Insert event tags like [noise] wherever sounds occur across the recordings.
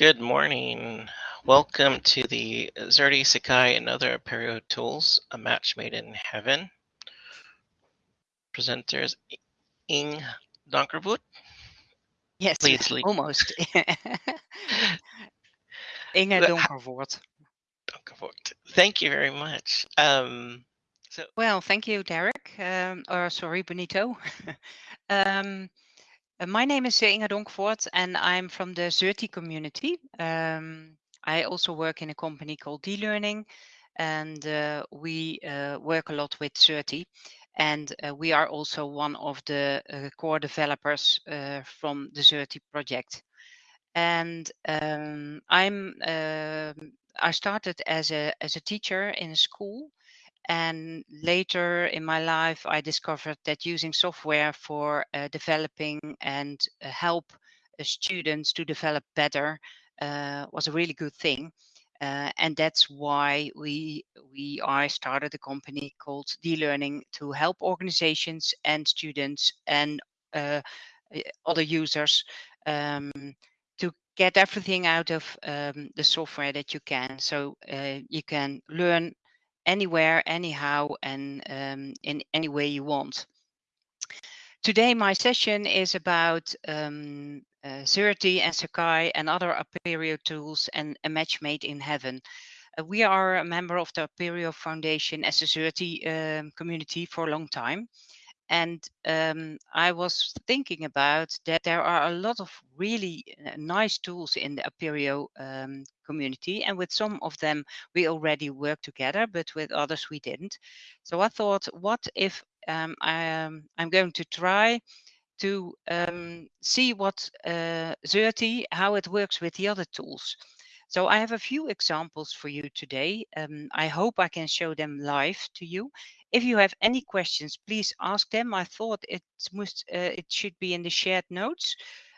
Good morning. Welcome to the Xerte Sakai and other Apereo tools, a match made in heaven. Presenters Ing Donkervoort. Yes, Please almost. [laughs] Inge Donkervoort. Donkervoort. Thank you very much. Um, so, Well, thank you, Derek. Um, or sorry, Benito. [laughs] um, uh, my name is uh, Inge Donkervoort, and I'm from the Xerte community. Um, I also work in a company called D-Learning, and uh, we uh, work a lot with Xerte. And uh, we are also one of the uh, core developers uh, from the Xerte project. And um, I'm um I started as a as a teacher in a school, and later in my life, I discovered that using software for uh, developing and uh, help uh, students to develop better uh, was a really good thing. Uh, and that's why we we I started a company called D-Learning to help organizations and students and uh, other users um, to get everything out of um, the software that you can. So you can learn anywhere, anyhow, and um, in any way you want. Today, my session is about um, uh, Xerte and Sakai and other Apereo tools and a match made in heaven. Uh, we are a member of the Apereo Foundation as a Xerte um, community for a long time. And um, I was thinking about that there are a lot of really uh, nice tools in the Apereo um, community. And with some of them, we already work together, but with others, we didn't. So I thought, what if um, I, am going to try to um, see what uh, Xerte, how it works with the other tools. So I have a few examples for you today. Um, I hope I can show them live to you. If you have any questions, please ask them. I thought it must uh, it should be in the shared notes.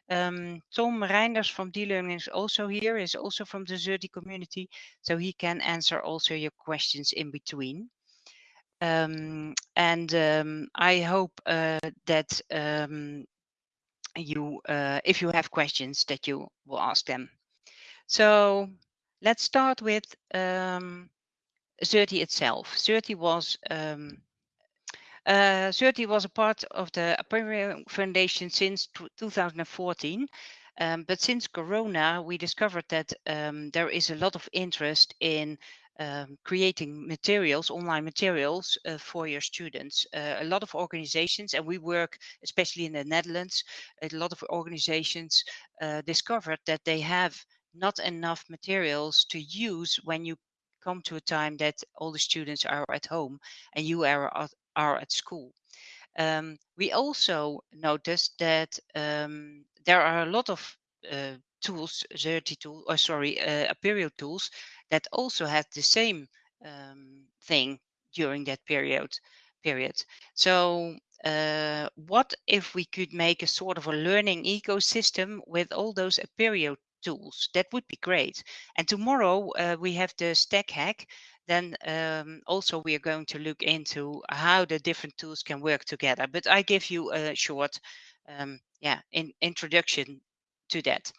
Um, Tom Reinders from D-Learning is also here, is also from the Xerte community, so he can answer also your questions in between. Um, and um, I hope uh, that um, you, uh, if you have questions, that you will ask them. So let's start with um, Xerte itself. Xerte was um, uh, Xerte was a part of the Apereo Foundation since 2014. Um, but since Corona, we discovered that um, there is a lot of interest in um, creating materials, online materials uh, for your students. Uh, a lot of organizations, and we work especially in the Netherlands, a lot of organizations uh, discovered that they have not enough materials to use when you come to a time that all the students are at home and you are at, are at school. Um, we also noticed that um, there are a lot of uh, tools, Xerte tool, or sorry, uh, Apereo tools that also had the same um, thing during that period. Period. So, uh, what if we could make a sort of a learning ecosystem with all those Apereo tools. That would be great. And tomorrow uh, we have the stack hack. Then um, also we are going to look into how the different tools can work together. But I give you a short, um, yeah, in, introduction to that.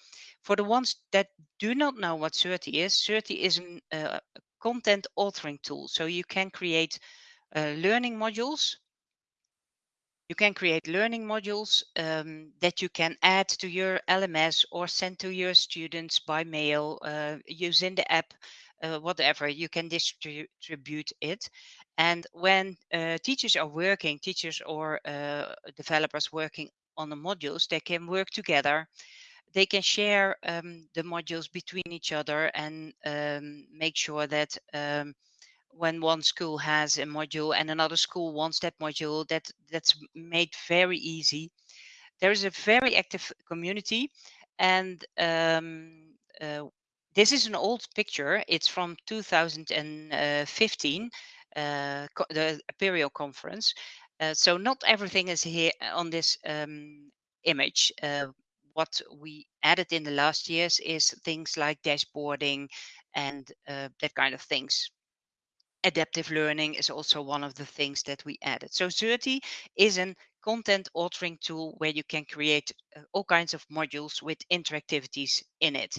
For the ones that do not know what Xerte is, Xerte is a uh, content authoring tool. So you can create uh, learning modules you can create learning modules um, that you can add to your LMS or send to your students by mail uh, using the app, uh, whatever. You can distribute it. And when uh, teachers are working, teachers or uh, developers working on the modules, they can work together. They can share um, the modules between each other and um, make sure that um, when one school has a module and another school wants that module that that's made very easy. There is a very active community and um, uh, this is an old picture. It's from 2015 uh, the Apereo conference. Uh, so not everything is here on this um, image. Uh, what we added in the last years is things like dashboarding and uh, that kind of things adaptive learning is also one of the things that we added. So Xerte is a content authoring tool where you can create uh, all kinds of modules with interactivities in it.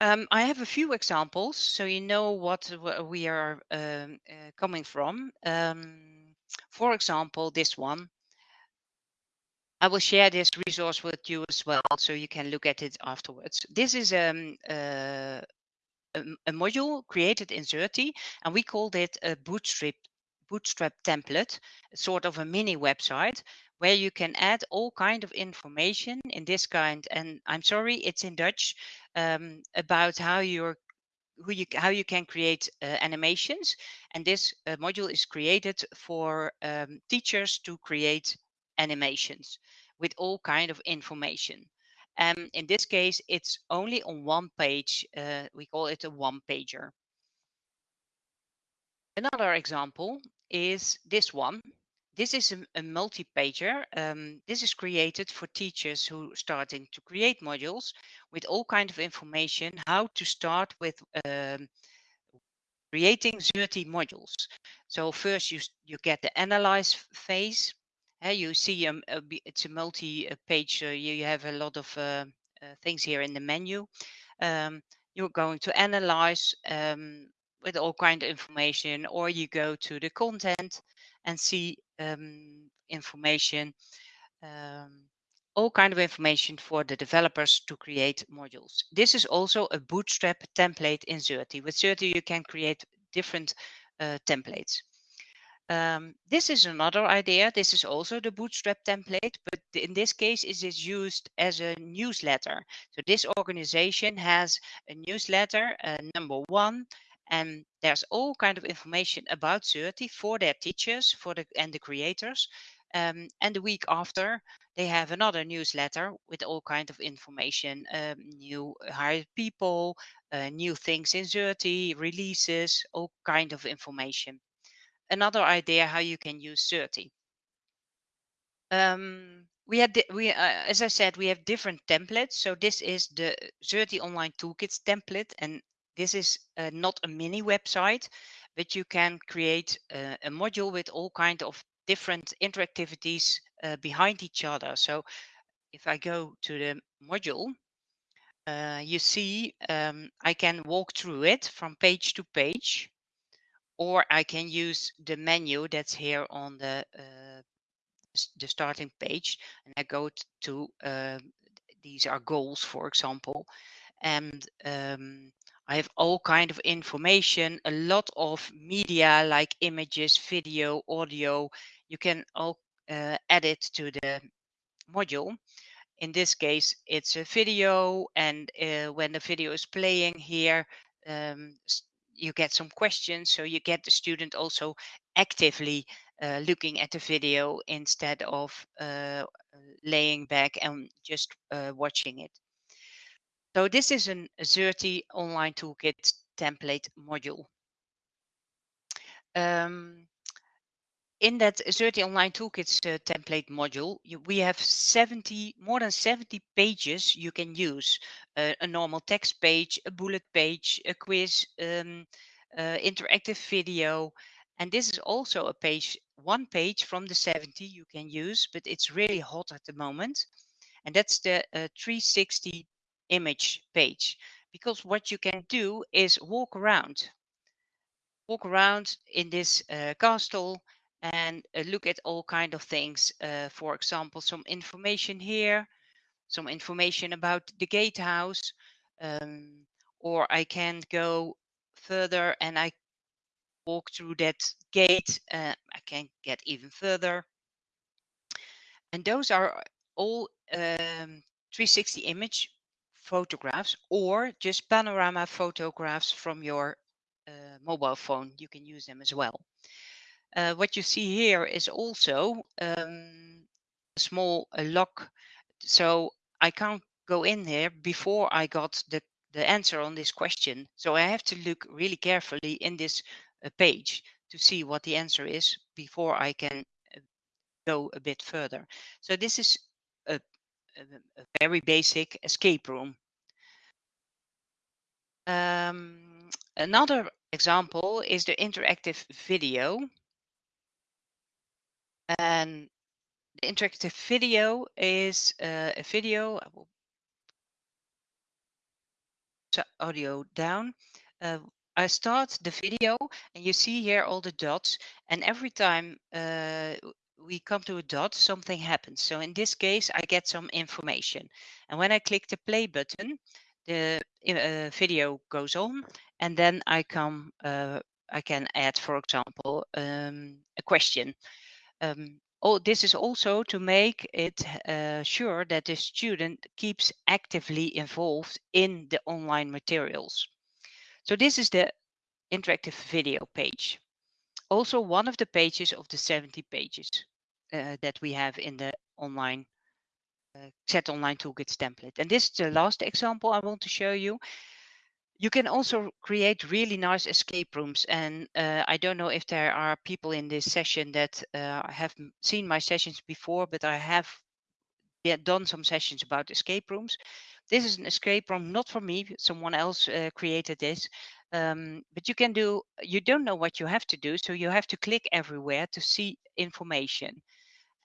Um, I have a few examples, so you know what we are um, uh, coming from. Um, for example, this one. I will share this resource with you as well, so you can look at it afterwards. This is um, uh, a, module created in Xerte, and we called it a Bootstrap Bootstrap template, sort of a mini website where you can add all kind of information in this kind. And I'm sorry, it's in Dutch um, about how you're who you how you can create uh, animations and this uh, module is created for um, teachers to create animations with all kind of information um, in this case it's only on one page uh, we call it a one pager another example is this one this is a, a multi-pager. Um, this is created for teachers who are starting to create modules with all kind of information, how to start with um, creating Xerte modules. So first you, you get the analyze phase. Uh, you see um, it's a multi-page, uh, you, have a lot of uh, uh, things here in the menu. Um, you're going to analyze um, with all kind of information, or you go to the content and see um, information, um, all kind of information for the developers to create modules. This is also a Bootstrap template in Xerte. With Xerte, you can create different uh, templates. Um, this is another idea. This is also the Bootstrap template, but in this case, it is used as a newsletter. So this organization has a newsletter, uh, number one, and there's all kind of information about Xerte for their teachers for the and the creators um, and the week after they have another newsletter with all kind of information um, new hired people uh, new things in Xerte releases all kind of information another idea how you can use Xerte um, we had we uh, as i said we have different templates. So this is the Xerte online toolkits template and this is uh, not a mini website, but you can create uh, a module with all kind of different interactivities uh, behind each other. So if I go to the module, uh, you see um, I can walk through it from page to page, or I can use the menu that's here on the uh, the starting page, and I go to uh, these are goals, for example, and um, I have all kind of information, a lot of media like images, video, audio. You can all uh, add it to the module. In this case, it's a video, and uh, when the video is playing here, um, you get some questions. So you get the student also actively uh, looking at the video instead of uh, laying back and just uh, watching it. So this is an Xerte online toolkit template module. Um, in that Xerte online toolkits uh, template module, you, we have 70, more than 70 pages you can use. Uh, a normal text page, a bullet page, a quiz, um, uh, interactive video. And this is also a page, one page from the 70 you can use, but it's really hot at the moment. And that's the uh, 360 image page because what you can do is walk around walk around in this uh, castle and uh, look at all kind of things uh, for example some information here some information about the gatehouse um, or I can go further and I walk through that gate uh, I can get even further and those are all um, 360 image photographs or just panorama photographs from your uh, mobile phone. You can use them as well. Uh, what you see here is also um, a small uh, lock. So I can't go in there before I got the, the answer on this question. So I have to look really carefully in this uh, page to see what the answer is before I can uh, go a bit further. So this is a a, very basic escape room. Um, another example is the interactive video. And the interactive video is uh, a video. I will audio down, uh, I start the video and you see here all the dots and every time uh, we come to a dot, something happens. So in this case, I get some information. And when I click the play button, the uh, video goes on and then I come, uh, I can add, for example, um, a question. Um, oh, this is also to make it uh, sure that the student keeps actively involved in the online materials. So this is the interactive video page. Also one of the pages of the 70 pages uh, that we have in the online uh, Xerte online toolkits template. And this is the last example I want to show you. You can also create really nice escape rooms. And uh, I don't know if there are people in this session that uh, have seen my sessions before, but I have done some sessions about escape rooms. This is an escape room, not for me, someone else uh, created this. Um, but you can do, you don't know what you have to do. So you have to click everywhere to see information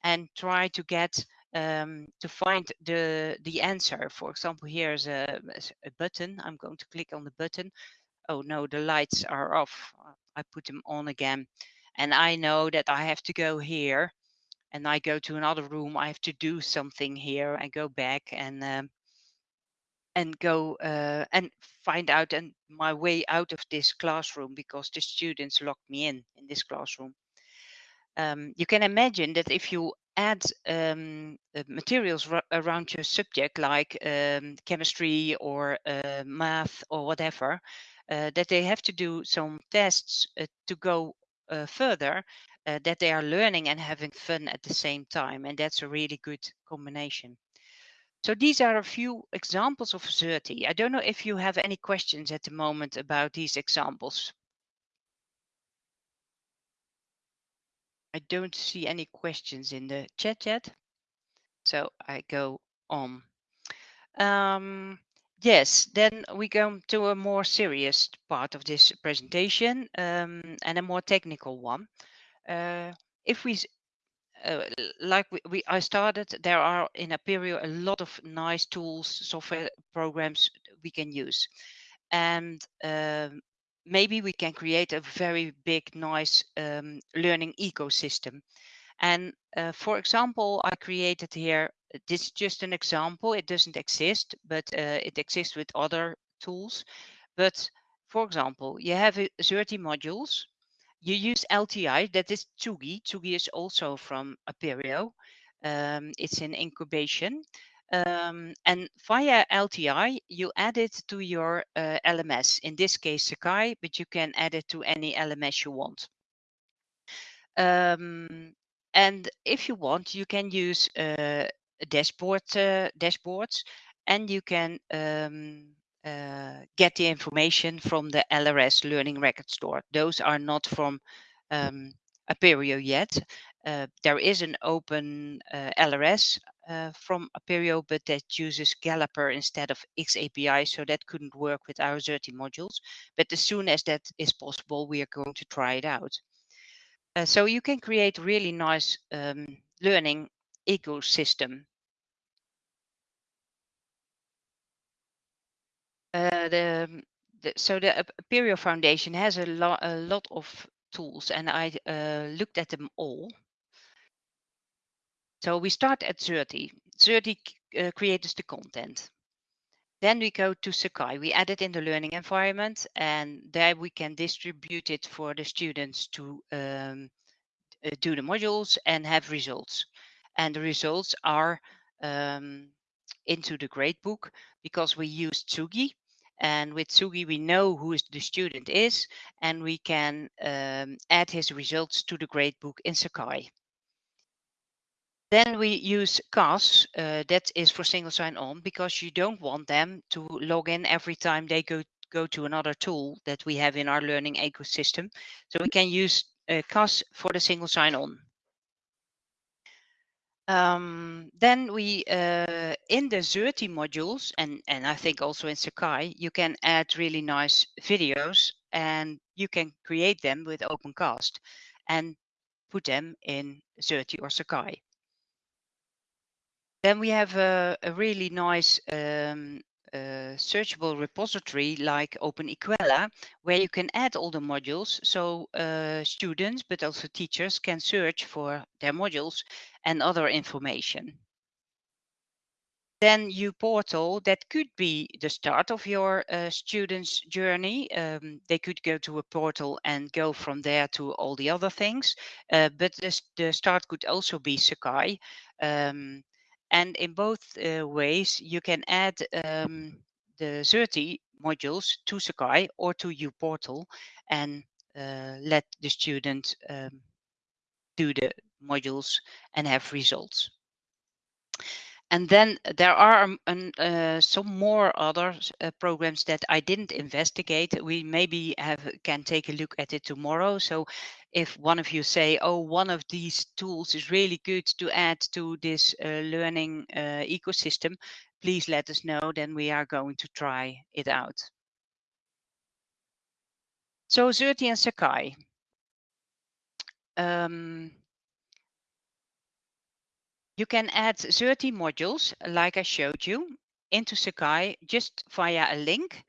and try to get um, to find the the answer. For example, here's a, a button. I'm going to click on the button. Oh no, the lights are off. I put them on again. And I know that I have to go here and I go to another room. I have to do something here. I go back and um, and go uh, and find out and my way out of this classroom because the students locked me in in this classroom. Um, you can imagine that if you add um, uh, materials around your subject like um, chemistry or uh, math or whatever, uh, that they have to do some tests uh, to go uh, further, that they are learning and having fun at the same time. And that's a really good combination. So these are a few examples of Xerte. I don't know if you have any questions at the moment about these examples. I don't see any questions in the chat yet. So I go on. Um, yes, then we go to a more serious part of this presentation um, and a more technical one. Uh, if we uh, like we, we, I started, there are in Apereo a lot of nice tools, software programs we can use. And um, maybe we can create a very big, nice um, learning ecosystem. And uh, for example, I created here, this is just an example, it doesn't exist, but uh, it exists with other tools. But for example, you have Xerte modules you use LTI, that is Tsugi. Tsugi is also from Apereo. Um, it's in incubation. Um, and via LTI, you add it to your uh, LMS, in this case Sakai, but you can add it to any LMS you want. Um, and if you want, you can use uh, dashboard uh, dashboards, and you can um, uh, get the information from the LRS Learning Record Store. Those are not from um, Apereo yet. Uh, there is an open uh, LRS uh, from Apereo, but that uses Caliper instead of XAPI, so that couldn't work with our Xerte modules. But as soon as that is possible, we are going to try it out. Uh, so you can create really nice um, learning ecosystem Uh, the, the, so the Apereo Foundation has a, lo a lot of tools and I uh, looked at them all. So we start at Xerte. Xerte uh, creates the content. Then we go to Sakai. We add it in the learning environment and there we can distribute it for the students to um, uh, do the modules and have results. And the results are um, into the gradebook because we use Tsugi and with Tsugi, we know who the student is, and we can um, add his results to the gradebook in Sakai. Then we use CAS, uh, that is for single sign-on, because you don't want them to log in every time they go, go to another tool that we have in our learning ecosystem. So we can use uh, CAS for the single sign-on. Um, then we, uh, in the Xerte modules, and, and I think also in Sakai, you can add really nice videos and you can create them with OpenCast and put them in Xerte or Sakai. Then we have a, a really nice um, a searchable repository like OpenEquella, where you can add all the modules so uh, students, but also teachers can search for their modules and other information. Then uPortal, that could be the start of your uh, students' journey. Um, they could go to a portal and go from there to all the other things. Uh, but the, the, start could also be Sakai. Um, and in both uh, ways, you can add um, the Xerte modules to Sakai or to uPortal and uh, let the student um, do the modules and have results. And then there are um, uh, some more other uh, programs that I didn't investigate. We maybe have can take a look at it tomorrow. So if one of you say, oh, one of these tools is really good to add to this uh, learning uh, ecosystem, please let us know. Then we are going to try it out. So Xerte and Sakai. Um, you can add Xerte modules, like I showed you, into Sakai just via a link,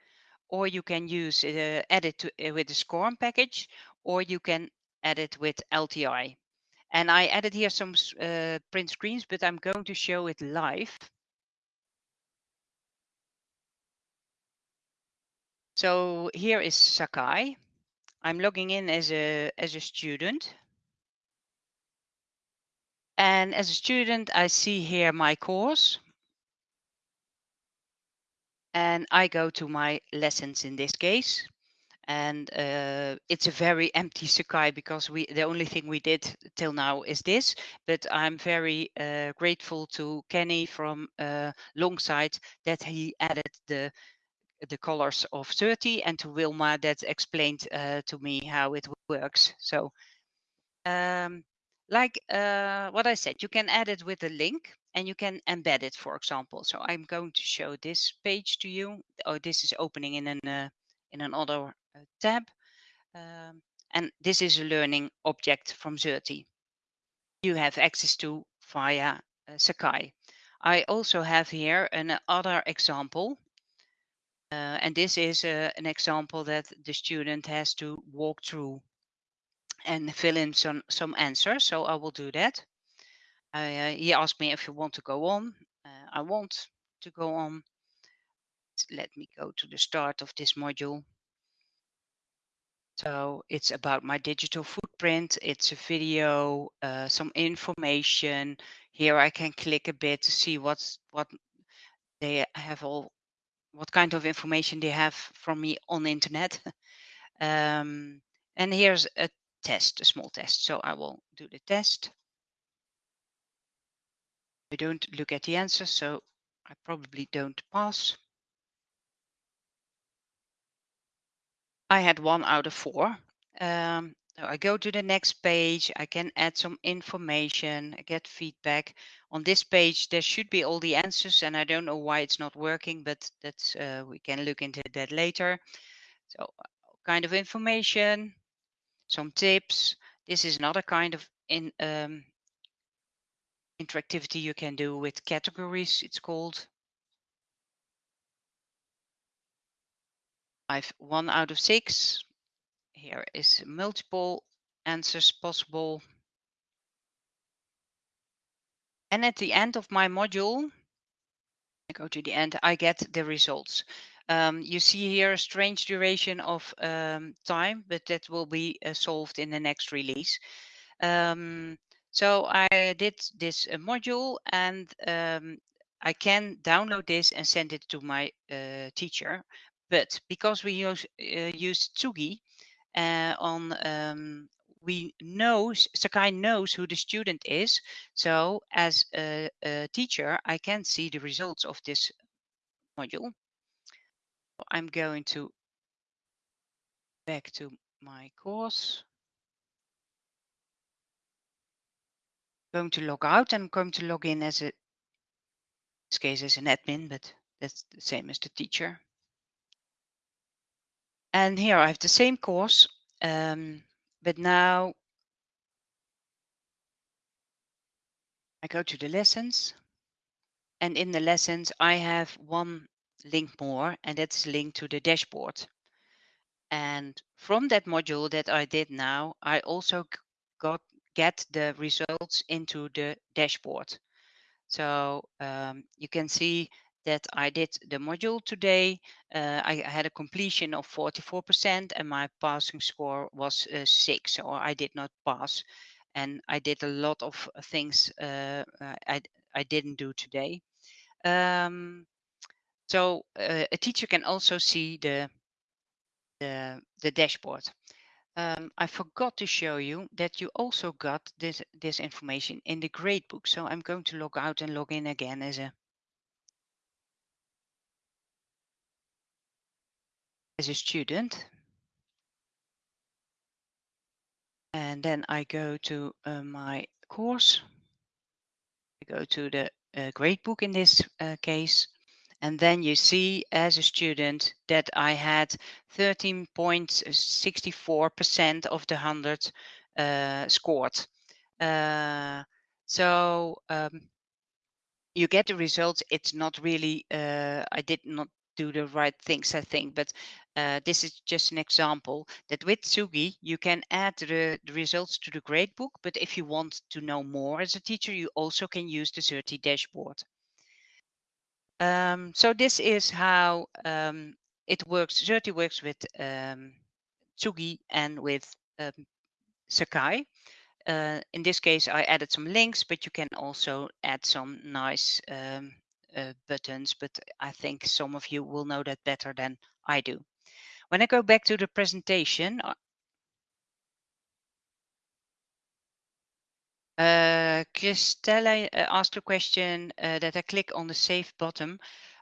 or you can use uh, edit to, uh, with the SCORM package, or you can edit with LTI. And I added here some uh, print screens, but I'm going to show it live. So here is Sakai. I'm logging in as a as a student. And as a student, I see here my course. And I go to my lessons in this case. And uh, it's a very empty Sakai because we the only thing we did till now is this. But I'm very uh, grateful to Kenny from uh, Longsight that he added the the colors of Xerte and to Wilma that explained uh, to me how it works. So um, like uh, what I said, you can add it with a link and you can embed it, for example. So I'm going to show this page to you. Oh, this is opening in an uh, in another uh, tab. Um, and this is a learning object from Xerte. You have access to via uh, Sakai. I also have here another example. Uh, and this is uh, an example that the student has to walk through and fill in some some answers. So I will do that. Uh, he asked me if you want to go on. Uh, I want to go on. Let me go to the start of this module. So it's about my digital footprint. It's a video, uh, some information. Here I can click a bit to see what's what they have all, what kind of information they have from me on the internet. [laughs] um, and here's a test, a small test. So I will do the test. I don't look at the answer, so I probably don't pass. I had one out of four. Um, so I go to the next page, I can add some information, I get feedback. On this page, there should be all the answers and I don't know why it's not working, but that's uh, we can look into that later. So kind of information, some tips. This is another kind of in um, interactivity you can do with categories, it's called. I've one out of six. Here is multiple answers possible. And at the end of my module, I go to the end, I get the results. Um, you see here a strange duration of um, time, but that will be uh, solved in the next release. Um, so I did this uh, module and um, I can download this and send it to my uh, teacher. But because we use, uh, use Tsugi uh, on, um, we know, Sakai knows who the student is. So as a, a teacher, I can see the results of this module. I'm going to back to my course. going to log out and I'm going to log in as a, this case as an admin, but that's the same as the teacher. And here I have the same course, um, but now I go to the lessons. And in the lessons, I have one link more, and that's linked to the dashboard. And from that module that I did now, I also got get the results into the dashboard. So um, you can see that I did the module today. Uh, I had a completion of 44% and my passing score was uh, six, so I did not pass. And I did a lot of things uh, I, I didn't do today. Um, so uh, a teacher can also see the, the, the dashboard. Um, I forgot to show you that you also got this, this information in the gradebook. So I'm going to log out and log in again as a as a student. And then I go to uh, my course. I go to the uh, gradebook in this uh, case. And then you see as a student that I had 13.64% of the 100 uh, scored. Uh, so um, you get the results. It's not really, uh, I did not do the right things, I think, but uh, this is just an example that with Tsugi, you can add the, the, results to the gradebook, but if you want to know more as a teacher, you also can use the Xerte dashboard. Um, so this is how um, it works. Xerte works with um, Tsugi and with um, Sakai. Uh, in this case, I added some links, but you can also add some nice um, uh, buttons. But I think some of you will know that better than I do. When I go back to the presentation, uh, Uh, Christella uh, asked a question uh, that I click on the save button.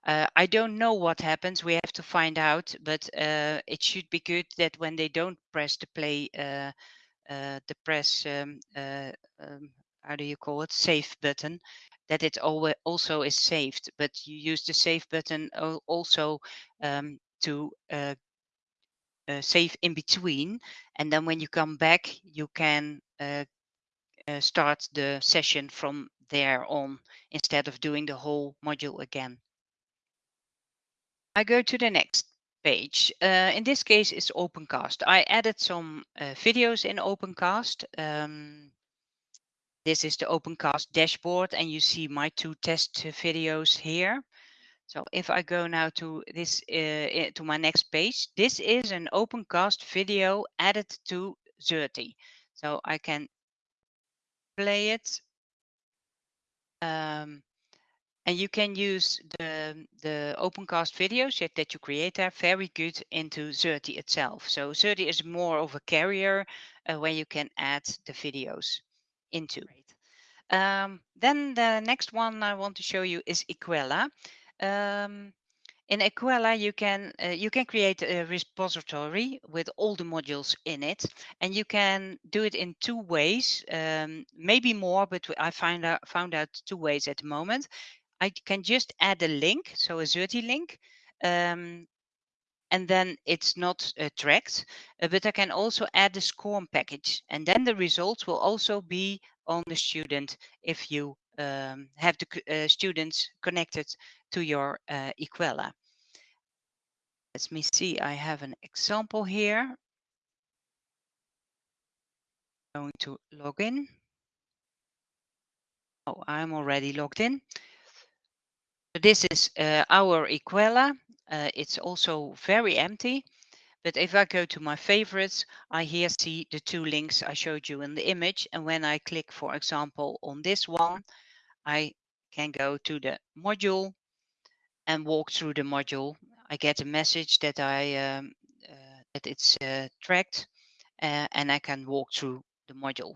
Uh, I don't know what happens. We have to find out, but uh, it should be good that when they don't press the play, uh, the press, um, um, how do you call it, save button, that it also is saved. But you use the save button also um, to save in between. And then when you come back, you can uh, start the session from there on instead of doing the whole module again. I go to the next page. Uh, in this case, it's OpenCast. I added some uh, videos in OpenCast. Um, this is the OpenCast dashboard, and you see my two test videos here. So if I go now to this uh, to my next page, this is an OpenCast video added to Xerte. So I can play it. Um, and you can use the, the OpenCast videos that that you create there very good into Xerte itself. So Xerte is more of a carrier uh, where you can add the videos into. Um, then the next one I want to show you is Equella. Um, in Equella, you can uh, you can create a repository with all the modules in it, and you can do it in two ways, um, maybe more, but I find out found out two ways at the moment. I can just add a link, so a Xerte link, um, and then it's not uh, tracked. Uh, but I can also add the SCORM package, and then the results will also be on the student if you um, have the uh, students connected to your uh, Equella. Let me see, I have an example here. Going to log in. Oh, I'm already logged in. This is uh, our Equella. Uh, it's also very empty. But if I go to my favorites, I here see the two links I showed you in the image. And when I click, for example, on this one, I can go to the module and walk through the module I get a message that I um, uh, that it's uh, tracked uh, and I can walk through the module.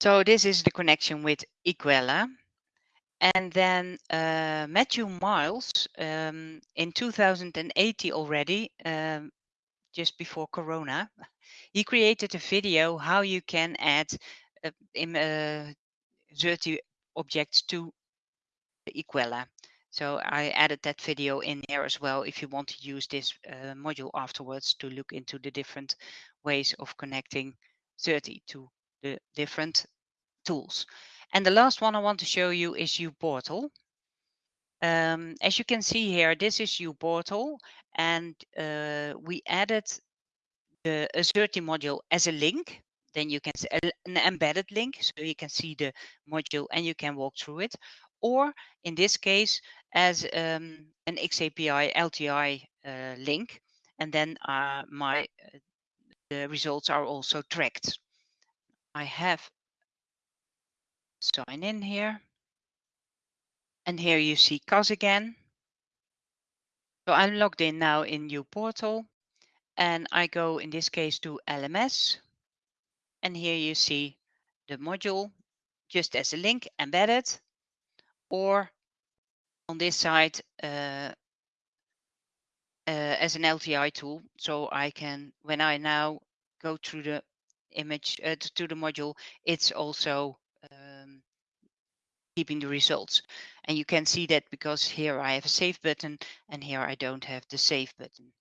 So this is the connection with Equella. And then uh, Matthew Miles um, in 2080 already, um, just before Corona, he created a video how you can add uh, in, uh, Xerte objects to Equella. So I added that video in there as well if you want to use this uh, module afterwards to look into the different ways of connecting Xerte to the different tools. And the last one I want to show you is uPortal. Um, as you can see here, this is uPortal, and uh, we added the Xerte module as a link. Then you can see an embedded link, so you can see the module and you can walk through it. Or in this case, as um, an XAPI LTI uh, link, and then uh, my uh, the results are also tracked. I have sign in here. And here you see CAS again. So I'm logged in now in uPortal and I go in this case to LMS. And here you see the module just as a link embedded or on this side uh, uh, as an LTI tool. So I can, when I now go through the image uh, to the module, it's also um, keeping the results. And you can see that because here I have a save button and here I don't have the save button.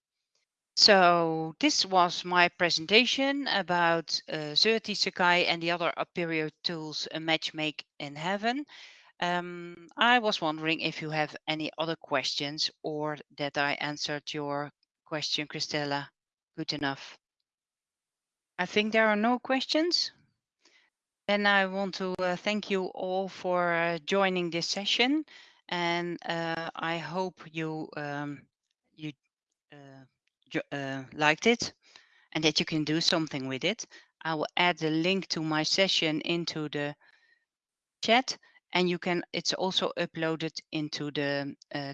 So this was my presentation about uh, Xerte Sakai and the other Apereo tools a match make in heaven. Um, I was wondering if you have any other questions or that I answered your question, Christella, good enough. I think there are no questions. Then I want to uh, thank you all for uh, joining this session, and uh, I hope you um, you uh, uh, liked it and that you can do something with it. I will add the link to my session into the chat, and you can. It's also uploaded into the uh,